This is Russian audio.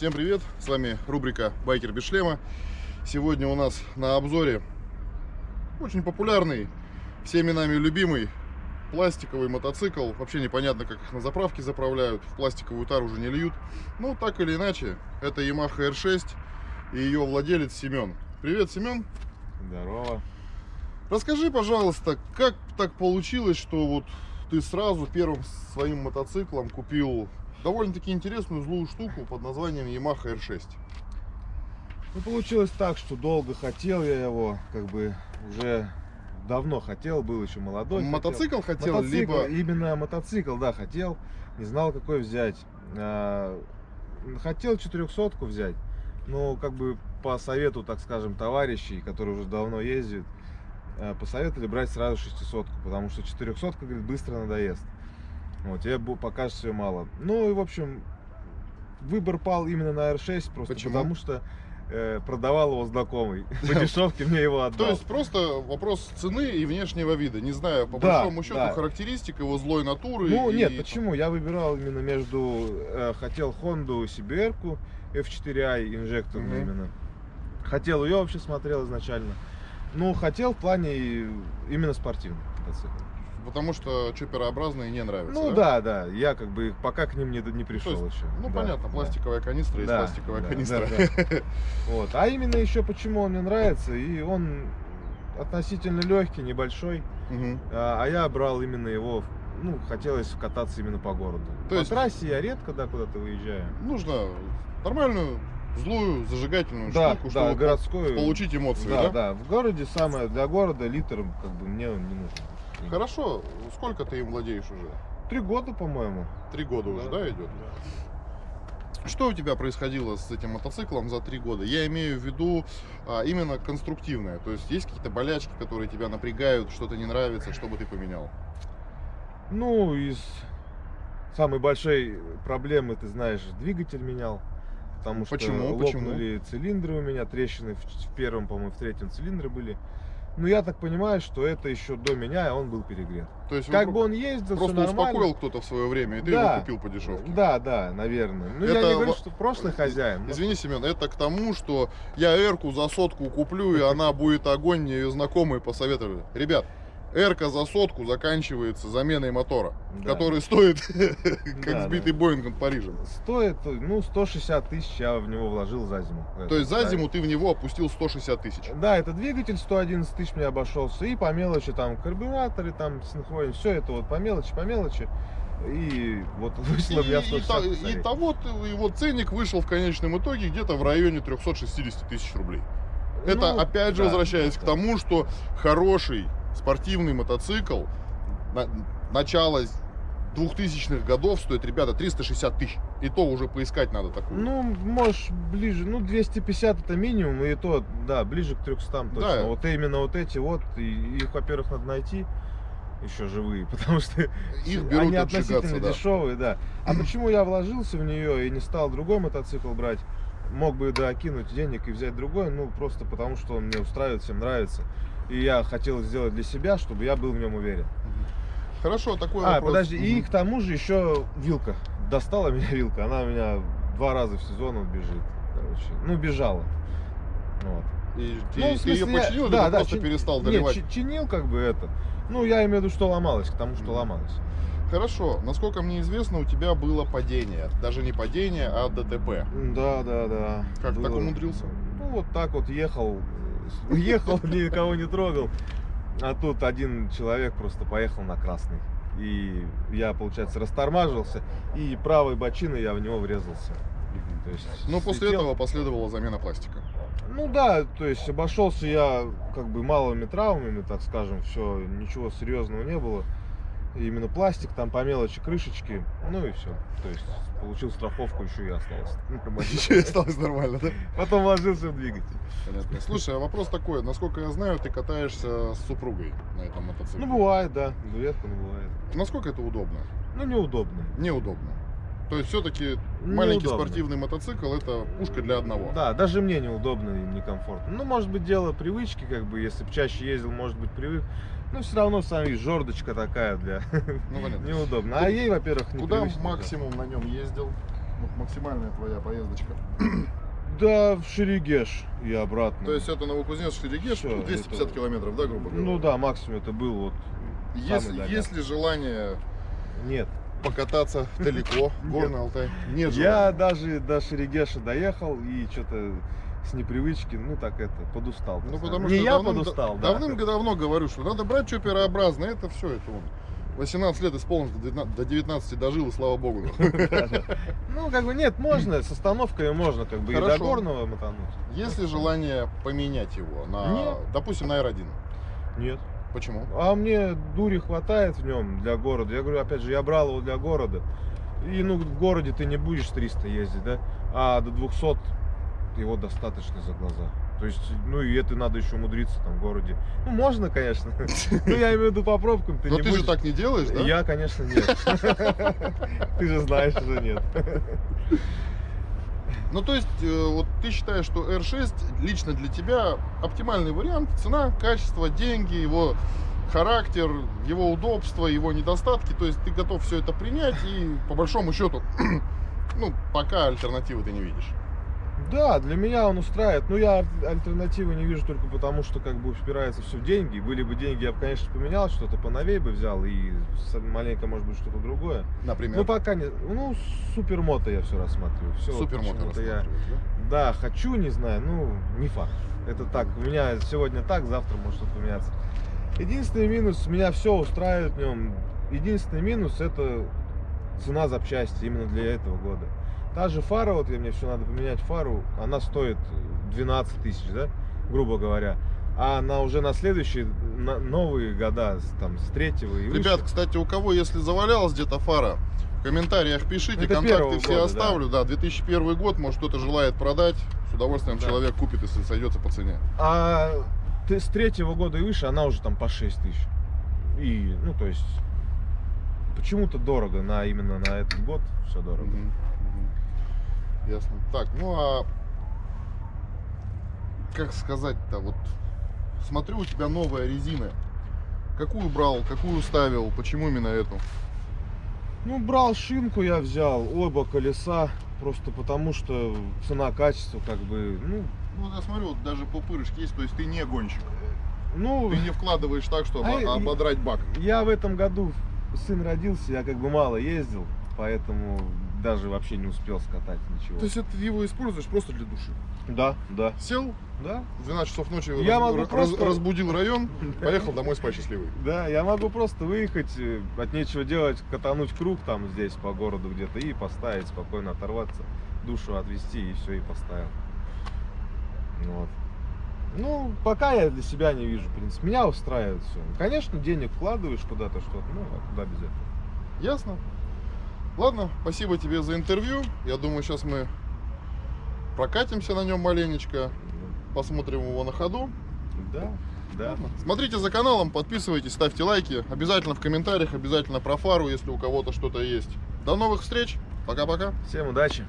Всем привет! С вами рубрика «Байкер без шлема». Сегодня у нас на обзоре очень популярный, всеми нами любимый пластиковый мотоцикл. Вообще непонятно, как их на заправке заправляют. В пластиковую тару уже не льют. Ну, так или иначе, это Yamaha R6 и ее владелец Семен. Привет, Семен! Здорово. Расскажи, пожалуйста, как так получилось, что вот ты сразу первым своим мотоциклом купил довольно-таки интересную злую штуку под названием Yamaha R6. Ну, получилось так, что долго хотел я его, как бы уже давно хотел, был еще молодой. Мотоцикл хотел, мотоцикл, либо... Именно мотоцикл, да, хотел. Не знал, какой взять. А, хотел 400 взять, но как бы по совету, так скажем, товарищей, которые уже давно ездят, а, посоветовали брать сразу 600 потому что 400 говорит, быстро надоест. Вот, тебе покажется все мало. Ну и, в общем, выбор пал именно на R6, просто Почему? потому что э, продавал его знакомый. По дешевке мне его отдал. То есть просто вопрос цены и внешнего вида. Не знаю, по Да, большому счету, да. характеристик его злой натуры. Ну и- нет, почему? Я выбирал именно между, э, хотел Honda CBR F4i инжекторную именно. Хотел ее вообще смотрел изначально. Ну, хотел в плане именно спортивный мотоцикл. Потому что чоперообразные не нравятся. Ну да, да, я как бы пока к ним не, не пришел То есть, еще. Ну Да, понятно, да. пластиковая канистра есть Да, пластиковая да, канистра. да, да. Вот. А именно еще почему он мне нравится, и он относительно легкий, небольшой, Мгм. а, а я брал именно его, ну, хотелось кататься именно по городу. То по есть- трассе я редко, да, куда-то выезжаю. Нужно нормальную, злую, зажигательную Да, штуку, да, чтобы городскую. получить эмоции, Да, да? да, в городе самое, для города литр, как бы, мне он не нужен. Хорошо, сколько ты им владеешь уже? Три года, по-моему. Три года уже, да, идет? Что у тебя происходило с этим мотоциклом за три года? Я имею в виду а, именно конструктивное. То есть есть какие-то болячки, которые тебя напрягают, что-то не нравится, что бы ты поменял? Ну, из самой большой проблемы, ты знаешь, двигатель менял. Потому что Почему? Почему? лопнули цилиндры у меня, трещины в, в первом, по-моему, в третьем цилиндре были. Ну, я так понимаю, что это еще до меня, и он был перегрет. То есть Как бы он ездил, просто все нормально. успокоил кто-то в свое время, и ты Да. его купил по дешевке. Да, да, наверное. Ну, Это я не говорю, во- что прошлый хозяин. но- Извини, Семен, это к тому, что я Эрку за сотку куплю, и она будет огонь, мне ее знакомые посоветовали. Ребят, Эрка за сотку заканчивается заменой мотора, Да. который стоит как Да, сбитый да. Боинг над Парижем. Стоит, ну, 160 тысяч я в него вложил за зиму. То есть за Это, зиму ты в него опустил 160 тысяч. Да, это двигатель 111 тысяч мне обошелся. И по мелочи там карбюраторы, там синхронин, все это вот по мелочи, по мелочи. И вот И, вышло и, 160 та- и косарей. того ты- его ценник вышел в конечном итоге где-то в районе 360 тысяч рублей. Это Ну, опять же да, возвращаясь к да. тому, что хороший спортивный мотоцикл на, начала 2000-х годов стоит, ребята, 360 тысяч. И то уже поискать надо такую. Ну, можешь ближе, ну, 250 это минимум, и то, да, ближе к 300 точно. Да. Вот именно вот эти вот, и их, во-первых, надо найти еще живые, потому что Их берут они относительно да. дешевые, да. А почему я вложился в нее и не стал другой мотоцикл брать? Мог бы, да, кинуть денег и взять другой, ну, просто потому что он мне устраивает, всем нравится. И я хотел сделать для себя, чтобы я был в нем уверен. Хорошо, такой А, вопрос. подожди, и Мгм. к тому же еще вилка. Достала меня вилка, она у меня два раза в сезон вот бежит, короче. Ну, бежала. Вот. И ты, Ну, ты смысле, ее я- починил, или да, ты да, просто чин- перестал Нет, доливать? чи- чинил как бы это. Ну, я имею в виду, что ломалось, к тому, что Мгм. ломалось. Хорошо, насколько мне известно, у тебя было падение. Даже не падение, а ДТП. Да, да, да. Как, так Было. умудрился? Ну, вот так вот ехал, э, ехал, никого не трогал. А тут один человек просто поехал на красный. И я, получается, растормаживался, и правой бочиной я в него врезался. То есть Но после слетел. этого последовала замена пластика. Ну да, то есть обошелся я как бы малыми травмами, так скажем, все, ничего серьезного не было. Именно пластик, там по мелочи крышечки, ну и все. То есть получил страховку, еще и осталось. Еще и осталось нормально, да? Потом вложился в двигатель. Понятно. Слушай, а вопрос такой. Насколько я знаю, ты катаешься с супругой на этом мотоцикле. Ну бывает, да, редко, но бывает. Насколько это удобно? Ну неудобно. Неудобно. То есть все-таки маленький Неудобно. спортивный мотоцикл это пушка для одного. Да, даже мне неудобно и некомфортно. Ну, может быть, дело привычки, как бы, если бы чаще ездил, может быть, привык. Но все равно, сами жердочка такая для Ну, понятно. неудобно. А ей, во-первых, Куда максимум на нем ездил? Вот максимальная твоя поездочка. Да, в Шерегеш и обратно. То есть это Новокузнецк Шерегеш, Всё, 250 это- километров, да, грубо говоря? Ну да, максимум это был вот... Дальний. есть ли желание Нет. покататься далеко, Горный Алтай? Нет Я даже до Шерегеша доехал и что-то с непривычки, ну так это, подустал. Ну, потому. Не что я давным- подустал, да. давным-давно говорю, что надо брать чоперообразное, это все, это вот. 18 лет исполнилось, до 19 до 19 дожил, и слава богу. Ну, как бы нет, можно, с остановками можно, как бы и до горного мотануть. Есть ли желание поменять его на, допустим, на R1? Нет. Почему? А мне дури хватает в нем для города. Я говорю, опять же, я брал его для города. И ну в городе ты не будешь 300 ездить, да? А до 200 его достаточно за глаза. То есть, ну и это надо еще умудриться там в городе. Ну, можно, конечно. Ну, я имею в виду по пробкам. Ты Но ты же будешь- так не делаешь, да? Я, конечно, нет. Ты же знаешь, что нет. Ну, то есть, э, вот ты считаешь, что R6 лично для тебя оптимальный вариант, цена, качество, деньги, его характер, его удобство, его недостатки, то есть ты готов все это принять и по большому счету, ну, пока альтернативы ты не видишь. Да, для меня он устраивает. Но я аль- альтернативы не вижу только потому, что как бы упирается все в деньги. Были бы деньги, я бы, конечно, поменял, что-то поновей бы взял и маленько, может быть, что-то другое. Например, Ну, пока не... Ну, супермото я все рассматриваю. Все, супермотор я... да? Да, хочу, не знаю, ну, не факт. Это так, у меня сегодня так, завтра может что-то поменяться. Единственный минус, меня все устраивает в нем. Единственный минус это цена запчасти именно для этого года. Та же фара, вот я мне все надо поменять фару, она стоит 12 тысяч, да, грубо говоря. А на уже на следующие на новые года, там, с третьего и выше. Ребят, кстати, у кого, если завалялась где-то фара, в комментариях пишите, Это контакты все года, оставлю. Да. 2001 год, может кто-то желает продать, с удовольствием Да. человек купит, если сойдется по цене. А ты с третьего года и выше, она уже там по 6 тысяч. И, ну, то есть, почему-то дорого на именно на этот год все дорого. Мгм, мгм. Ясно. Так, ну а как сказать-то, вот смотрю, у тебя новая резина. Какую брал, какую ставил, почему именно эту? Ну, брал шинку я взял, оба колеса, просто потому что цена-качество как бы, ну, Ну, я смотрю, вот даже пупырышки есть, то есть ты не гонщик. ну, Ты не вкладываешь так, чтобы А, ободрать бак. я в этом году, сын родился, я как бы мало ездил, поэтому даже вообще не успел скатать ничего. То есть это ты его используешь просто для души. Да, да, Сел, да. в 12 часов ночи Я раз- могу раз- просто- разбудил район, поехал домой спать счастливый. Да, я могу просто выехать, э, от нечего делать, катануть круг там здесь по городу где-то и поставить, спокойно оторваться, душу отвести и все, и поставил. Вот. Ну, пока я для себя не вижу, в принципе. Меня устраивает все. Конечно, денег вкладываешь куда-то что-то, ну, а куда без этого? Ясно? Ладно, спасибо тебе за интервью. Я думаю, сейчас мы прокатимся на нем маленечко, посмотрим его на ходу. Да, да. Ладно. Смотрите за каналом, подписывайтесь, ставьте лайки. Обязательно в комментариях, обязательно про фару, если у кого-то что-то есть. До новых встреч. Пока-пока. Всем удачи.